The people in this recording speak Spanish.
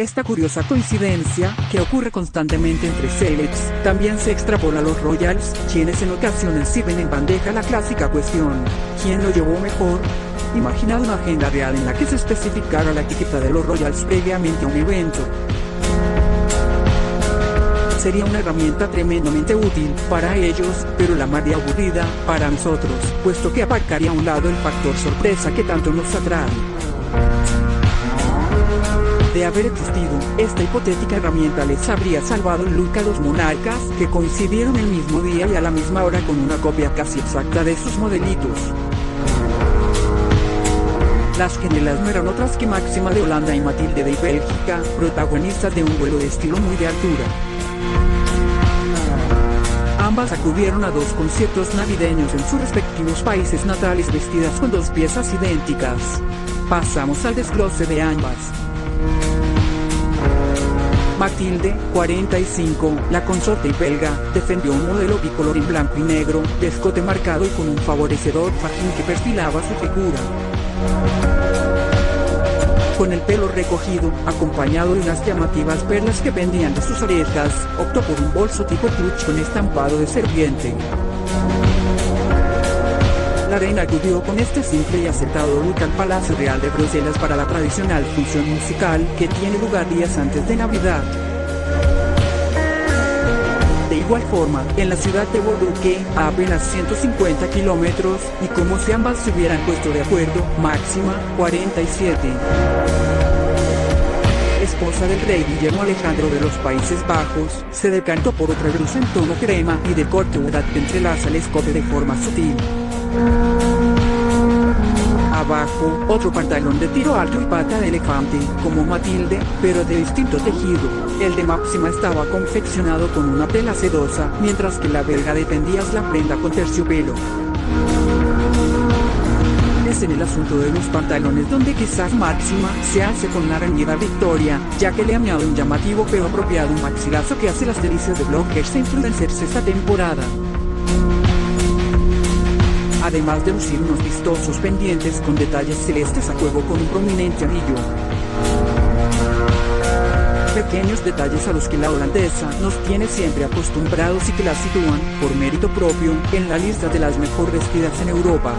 Esta curiosa coincidencia, que ocurre constantemente entre celebs, también se extrapola a los royals, quienes en ocasiones sirven en bandeja la clásica cuestión, ¿quién lo llevó mejor? Imaginad una agenda real en la que se especificara la etiqueta de los royals previamente a un evento. Sería una herramienta tremendamente útil para ellos, pero la más aburrida para nosotros, puesto que aparcaría a un lado el factor sorpresa que tanto nos atrae. De haber existido, esta hipotética herramienta les habría salvado el look a los monarcas, que coincidieron el mismo día y a la misma hora con una copia casi exacta de sus modelitos. Las gemelas no eran otras que Máxima de Holanda y Matilde de Bélgica, protagonistas de un vuelo de estilo muy de altura. Ambas acudieron a dos conciertos navideños en sus respectivos países natales vestidas con dos piezas idénticas. Pasamos al desglose de ambas. Matilde, 45, la consorte belga, defendió un modelo bicolor en blanco y negro, de escote marcado y con un favorecedor fajín que perfilaba su figura con el pelo recogido, acompañado de unas llamativas perlas que pendían de sus orejas, optó por un bolso tipo clutch con estampado de serpiente. La reina acudió con este simple y aceptado look al Palacio Real de Bruselas para la tradicional función musical que tiene lugar días antes de Navidad. De igual forma, en la ciudad de Bordeaux, a apenas 150 kilómetros, y como si ambas se hubieran puesto de acuerdo, máxima, 47 esposa del rey Guillermo Alejandro de los Países Bajos, se decantó por otra blusa en tono crema y de corte que entrelaza el escote de forma sutil. Abajo, otro pantalón de tiro alto y pata de elefante, como Matilde, pero de distinto tejido. El de Máxima estaba confeccionado con una tela sedosa, mientras que la belga defendía la prenda con terciopelo. Es en el asunto de los pantalones donde quizás Máxima se hace con la reñida Victoria, ya que le ha añado un llamativo pero apropiado maxilazo que hace las delicias de bloggers e influencers esta temporada además de lucir unos vistosos pendientes con detalles celestes a juego con un prominente anillo. Pequeños detalles a los que la holandesa nos tiene siempre acostumbrados y que la sitúan, por mérito propio, en la lista de las mejor vestidas en Europa.